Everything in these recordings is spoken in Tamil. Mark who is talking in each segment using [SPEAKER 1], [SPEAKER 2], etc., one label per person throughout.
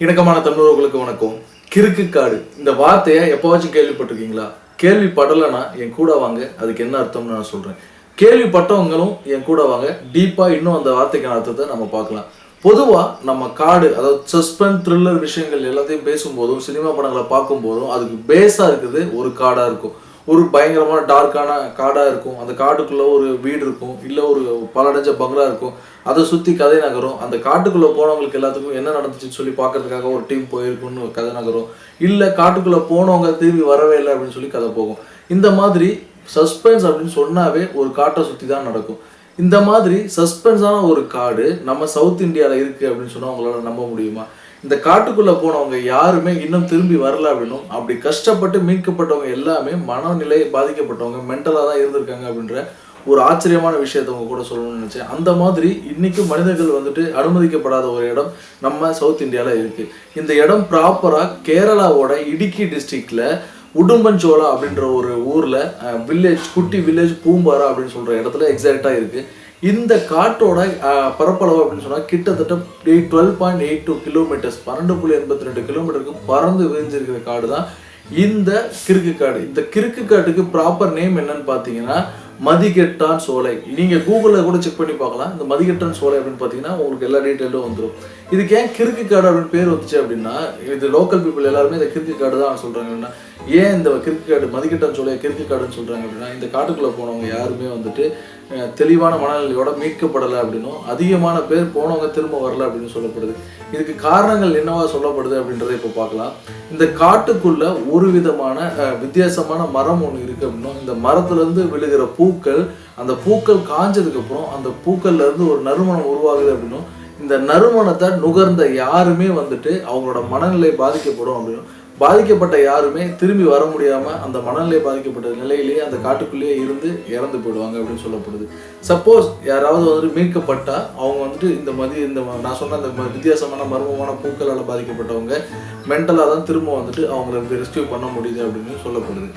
[SPEAKER 1] இணக்கமான தமிழர்களுக்கு வணக்கம். கிறுக்கு காடு. இந்த வார்த்தையை எப்போவாச்சும் கேள்விப்பட்டிருக்கீங்களா? கேள்விப்படலைன்னா என் கூட வாங்க அதுக்கு என்ன அர்த்தம்னு நான் சொல்கிறேன் கேள்விப்பட்டவங்களும் என் கூட வாங்க டீப்பாக இன்னும் அந்த வார்த்தைக்கான அர்த்தத்தை நம்ம பார்க்கலாம். பொதுவாக நம்ம காடு அதாவது சஸ்பென்ஸ் த்ரில்லர் விஷயங்கள் எல்லாத்தையும் பேசும்போதும் சினிமா படங்களை பார்க்கும்போதும் அதுக்கு பேஸாக இருக்குது ஒரு காடாக இருக்கும். ஒரு பயங்கரமான டார்க்கான காடாக இருக்கும். அந்த காட்டுக்குள்ளே ஒரு வீடு இருக்கும். இல்லை ஒரு பலடைஞ்ச பங்களா இருக்கும். அதை சுற்றி கதை நகரும். அந்த காட்டுக்குள்ளே போனவங்களுக்கு எல்லாத்துக்கும் என்ன நடந்துச்சுன்னு சொல்லி பார்க்கறதுக்காக ஒரு டீம் போயிருக்கும்னு ஒரு கதை நகரும். இல்லை காட்டுக்குள்ளே போனவங்க திரும்பி வரவே இல்லை அப்படின்னு சொல்லி கதை போகும். இந்த மாதிரி சஸ்பென்ஸ் அப்படின்னு சொன்னாவே ஒரு காட்டை சுற்றி தான் நடக்கும். இந்த மாதிரி சஸ்பென்ஸான ஒரு காடு நம்ம சவுத் இந்தியாவில் இருக்குது அப்படின்னு சொன்னால் அவங்களால நம்ப முடியுமா? இந்த காட்டுக்குள்ள போனவங்க யாருமே இன்னும் திரும்பி வரல அப்படின்னும் அப்படி கஷ்டப்பட்டு மீட்கப்பட்டவங்க எல்லாமே மனநிலை பாதிக்கப்பட்டவங்க மென்டலாக தான் இருந்திருக்காங்க அப்படின்ற ஒரு ஆச்சரியமான விஷயத்த உங்க கூட சொல்லணும்னு நினைச்சேன். அந்த மாதிரி இன்னைக்கும் மனிதர்கள் வந்துட்டு அனுமதிக்கப்படாத ஒரு இடம் நம்ம சவுத் இந்தியால இருக்கு. இந்த இடம் ப்ராப்பரா கேரளாவோட இடுக்கி டிஸ்ட்ரிக்ட்ல உடும்பஞ்சோலா அப்படின்ற ஒரு ஊர்ல வில்லேஜ் குட்டி வில்லேஜ் பூம்பாரா அப்படின்னு சொல்ற இடத்துல எக்ஸாக்டா இருக்கு. இந்த காட்டோட பரப்பளவு அப்படின்னு சொன்னால் கிட்டத்தட்ட eight twelve point eight two kilometres பன்னெண்டு புள்ளி எண்பத்தி ரெண்டு கிலோமீட்டருக்கு பறந்து விரிஞ்சிருக்கிற காடு தான் இந்த கிறுக்கு காடு. இந்த கிறுக்கு காட்டுக்கு ப்ராப்பர் நேம் என்னன்னு பார்த்தீங்கன்னா மதிகெட்டான் சோலை. நீங்கள் கூகுளில் கூட செக் பண்ணி பார்க்கலாம். இந்த மதிகெட்டான் சோலை அப்படின்னு பார்த்தீங்கன்னா உங்களுக்கு எல்லா டீட்டெயிலும் வந்துடும் இதுக்கு ஏன் கிறுக்கு காடு அப்படின்னு பேர் வந்துச்சு அப்படின்னா இது லோக்கல் பீப்புள் எல்லாருமே இந்த கிறுக்கு காடு தான் சொல்றாங்கன்னா ஏன் இந்த கிறுக்கு காடு மதிக்கட்டான் சொல்லி கிறுக்கு காடுன்னு சொல்றாங்க அப்படின்னா இந்த காட்டுக்குள்ள போனவங்க யாருமே வந்துட்டு தெளிவான மனநிலையோட மீட்கப்படலை அப்படின்னும் அதிகமான பேர் போனவங்க திரும்ப வரல அப்படின்னு சொல்லப்படுது. இதுக்கு காரணங்கள் என்னவா சொல்லப்படுது அப்படின்றத இப்போ பார்க்கலாம். இந்த காட்டுக்குள்ள ஒரு விதமான வித்தியாசமான மரம் ஒன்று இருக்கு அப்படின்னும் இந்த மரத்துலேருந்து விழுகிற பூக்கள் அந்த பூக்கள் காஞ்சதுக்கப்புறம் அந்த பூக்கள்லேருந்து ஒரு நறுமணம் உருவாகுது அப்படின்னும் இந்த நறுமணத்தை நுகர்ந்த யாருமே வந்துட்டு அவங்களோட மனநிலை பாதிக்கப்படும் அப்படின்னு. பாதிக்கப்பட்ட யாருமே திரும்பி வர முடியாம அந்த மனநிலை பாதிக்கப்பட்ட நிலையிலேயே அந்த காட்டுக்குள்ளேயே இருந்து இறந்து போயிடுவாங்க அப்படின்னு சொல்லப்படுது. சப்போஸ் யாராவது வந்துட்டு மீட்கப்பட்டால் அவங்க வந்துட்டு இந்த மதி இந்த நான் சொன்ன அந்த வித்தியாசமான மர்மமான பூக்களால் பாதிக்கப்பட்டவங்க மென்டலாக தான் திரும்ப வந்துட்டு அவங்கள ரெஸ்கியூ பண்ண முடியுது அப்படின்னு சொல்லப்படுது.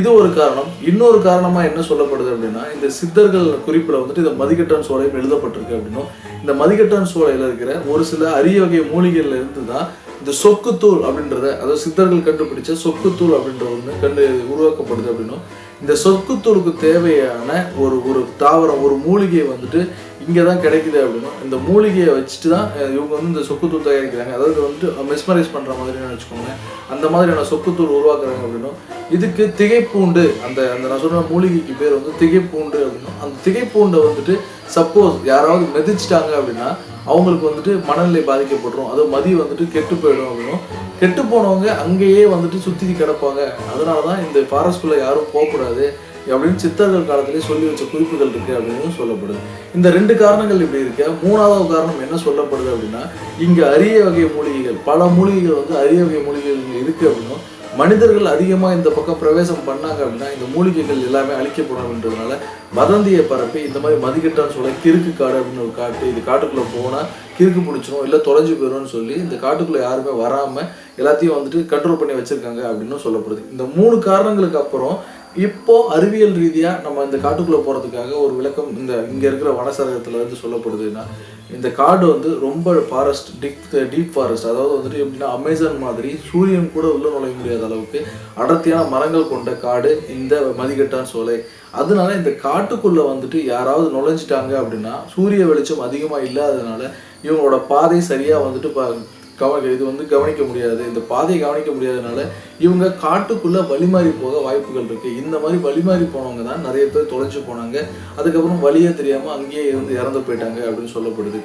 [SPEAKER 1] இது ஒரு காரணம். இன்னொரு காரணமாக என்ன சொல்லப்படுது அப்படின்னா இந்த சித்தர்கள் குறிப்பில் வந்துட்டு இந்த மதிக்கட்டான் சோலையும் எழுதப்பட்டிருக்கு அப்படின்னும். இந்த மதிக்கட்டான் சோலையில் இருக்கிற ஒரு சில அரிய வகை மூலிகைகள்ல இருந்து தான் இந்த சொக்குத்தூள் அப்படின்றத அதாவது சித்தர்கள் கண்டுபிடிச்ச சொக்குத்தூள் அப்படின்ற ஒன்று கண்டு உருவாக்கப்படுது அப்படின்னும். இந்த சொக்குத்தூளுக்கு தேவையான ஒரு ஒரு தாவரம் ஒரு மூலிகையை வந்துட்டு இங்கே தான் கிடைக்குது அப்படின்னும் இந்த மூலிகையை வச்சுட்டு தான் இவங்க வந்து இந்த சொக்குத்தூள் தயாரிக்கிறாங்க. அதாவது வந்துட்டு மெஸ்மரைஸ் பண்ணுற மாதிரின்னு வச்சுக்கோங்க அந்த மாதிரியான சொக்குத்தூள் உருவாக்குறாங்க அப்படின்னும் இதுக்கு திகைப்பூண்டு அந்த அந்த நான் சொன்ன மூலிகைக்கு பேர் வந்து திகைப்பூண்டு அப்படின்னும் அந்த திகைப்பூண்டை வந்துட்டு சப்போஸ் யாராவது மிதிச்சிட்டாங்க அப்படின்னா அவங்களுக்கு வந்துட்டு மனநிலை பாதிக்கப்பட்டுரும். அது மதி வந்துட்டு கெட்டு போயிடும் அப்படின்னும். கெட்டு போனவங்க அங்கேயே வந்துட்டு சுற்றி கிடப்பாங்க. அதனால தான் இந்த ஃபாரஸ்ட்குள்ளே யாரும் போகக்கூடாது. அப்படின்னு சித்தர்கள் காலத்திலே சொல்லி வச்ச குறிப்புகள் இருக்கு அப்படின்னு சொல்லப்படுது. இந்த ரெண்டு காரணங்கள் இப்படி இருக்க. மூணாவது காரணம் என்ன சொல்லப்படுது அப்படின்னா இங்கே அரிய வகை மூலிகைகள் பல மூலிகைகள் வந்து அரிய வகை மூலிகைகள் இருக்கு அப்படின்னும். மனிதர்கள் அதிகமாக இந்த பக்கம் பிரவேசம் பண்ணாங்க அப்படின்னா இந்த மூலிகைகள் எல்லாமே அழிக்கப்படும் அப்படின்றதுனால வதந்தியை பரப்பி இந்த மாதிரி மதிக்கட்டான்னு சொல்ல கிறுக்கு காடு அப்படின்னு ஒரு காட்டு இது காட்டுக்குள்ளே போனால் கிறுக்கு பிடிச்சிரும் இல்லை தொலைஞ்சு போயிடும்னு சொல்லி இந்த காட்டுக்குள்ளே யாருமே வராமல் எல்லாத்தையும் வந்துட்டு கண்ட்ரோல் பண்ணி வச்சுருக்காங்க அப்படின்னு சொல்லப்படுது. இந்த மூணு காரணங்களுக்கு அப்புறம் இப்போ அறிவியல் ரீதியாக நம்ம இந்த காட்டுக்குள்ளே போகிறதுக்காக ஒரு விளக்கம் இந்த இங்கே இருக்கிற வனசரகத்தில் வந்து சொல்லப்படுதுன்னா இந்த காடு வந்து ரொம்ப ஃபாரஸ்ட் டீப் டீப் ஃபாரஸ்ட் அதாவது வந்துட்டு எப்படின்னா அமேசான் மாதிரி சூரியன் கூட உள்ளே நுழைய முடியாத அளவுக்கு அடர்த்தியான மரங்கள் கொண்ட காடு இந்த மதிக்கட்டான் சோலை. அதனால இந்த காட்டுக்குள்ளே வந்துட்டு யாராவது நுழைஞ்சிட்டாங்க அப்படின்னா சூரிய வெளிச்சம் அதிகமாக இல்லாததுனால இவங்களோட பாதை சரியாக வந்துட்டு கவ இது வந்து கவனிக்க முடியாது. இந்த பாதையை கவனிக்க முடியாதனால இவங்க காட்டுக்குள்ளே வழிமாறி போக வாய்ப்புகள் இருக்குது இந்த மாதிரி வழிமாறி போனவங்க தான் நிறைய பேர் தொலைஞ்சு போனாங்க. அதுக்கப்புறம் வழியே தெரியாமல் அங்கேயே இருந்து இறந்து போயிட்டாங்க அப்படின்னு சொல்லப்படுது.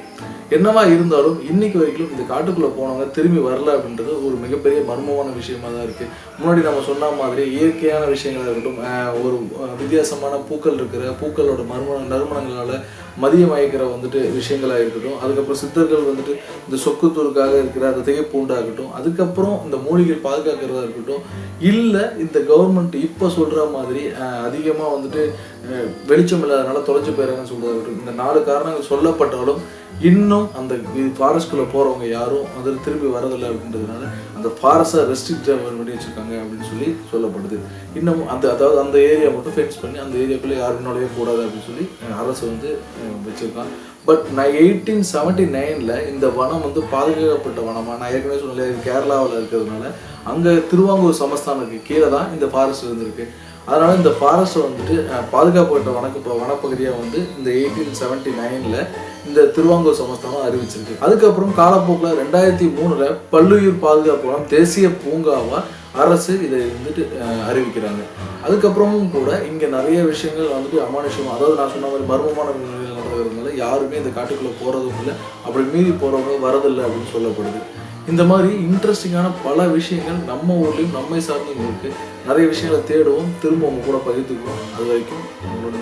[SPEAKER 1] என்னவா இருந்தாலும் இன்னைக்கு வரைக்கும் இந்த காட்டுக்குள்ளே போனவங்க திரும்பி வரல அப்படின்றது ஒரு மிகப்பெரிய மர்மமான விஷயமா தான் இருக்குது முன்னாடி நம்ம சொன்ன மாதிரி இயற்கையான விஷயங்களாக இருக்கட்டும் ஒரு வித்தியாசமான பூக்கள் இருக்கிற பூக்களோட மர்ம நறுமணங்களால் மதியமயக்கிற வந்துட்டு விஷயங்களாக இருக்கட்டும் அதுக்கப்புறம் சித்தர்கள் வந்துட்டு இந்த சொக்குத்தூருக்காக இருக்கிற அந்த திகைப்பூண்டாகட்டும் அதுக்கப்புறம் இந்த மூலிகை பாதுகாக்கிறதா இருக்கட்டும் இல்லை இந்த கவர்மெண்ட் இப்போ சொல்ற மாதிரி அதிகமாக அதிகமா வந்துட்டு வெளிச்சம் இல்லாதனால தொலைஞ்சு போயிடுறாங்கன்னு சொல்கிறது இந்த நாலு காரணங்கள் சொல்லப்பட்டாலும் இன்னும் அந்த ஃபாரஸ்ட்குள்ளே போகிறவங்க யாரும் அதில் திரும்பி வரதில்லை அப்படின்றதுனால அந்த ஃபாரஸ்ட்டை ரெஸ்ட்ரிக்ட் பண்ணி வச்சுருக்காங்க அப்படின்னு சொல்லி சொல்லப்படுது. இன்னும் அந்த அதாவது அந்த ஏரியா மட்டும் ஃபென்ஸ் பண்ணி அந்த ஏரியாக்குள்ளே யாரும் நுழைய கூடாது அப்படின்னு சொல்லி அரசு வந்து அஹ், வச்சிருக்கான் பட் நான் எயிட்டீன் செவன்ட்டி நைனில் இந்த வனம் வந்து பாதுகாக்கப்பட்ட வனமாக நான் ஏற்கனவே சொன்னேன் கேரளாவில் இருக்கிறதுனால அங்கே திருவாங்கூர் சமஸ்தானுக்கு கீழே தான் இந்த ஃபாரஸ்ட் இருந்திருக்கு. அதனால் இந்த ஃபாரஸ்ட் வந்துட்டு பாதுகாப்பட்ட பாதுகாக்கப்பட்ட வனக்கு வனப்பகுதியாக வந்து இந்த எயிட்டீன் செவன்ட்டி நைனில் இந்த திருவாங்கூர் சமஸ்தானம் அறிவிச்சிருக்கு. அதுக்கப்புறம் காலப்போக்கில் ரெண்டாயிரத்தி மூணில் பல்லுயிர் பாதுகாப்பு வனம் தேசிய பூங்காவாக அரசு இதை வந்துட்டு அறிவிக்கிறாங்க. அதுக்கப்புறமும் கூட இங்கே நிறைய விஷயங்கள் வந்துட்டு அமானுஷம் அதாவது நான் சொன்ன மாதிரி மர்மமான நிலையில் நடக்கிறதுனால யாருமே இந்த காட்டுக்குள்ளே போகிறதும் இல்லை அப்படி மீறி போகிறவங்க வரதில்லை அப்படின்னு சொல்லப்படுது. இந்த மாதிரி இன்ட்ரெஸ்டிங்கான பல விஷயங்கள் நம்ம ஊர்லேயும் நம்மை சார்ந்தவங்களுக்கு நிறைய விஷயங்களை தேடுவோம் திரும்ப உங்க கூட பகிர்ந்துக்குவோம். அது வரைக்கும் உங்களோட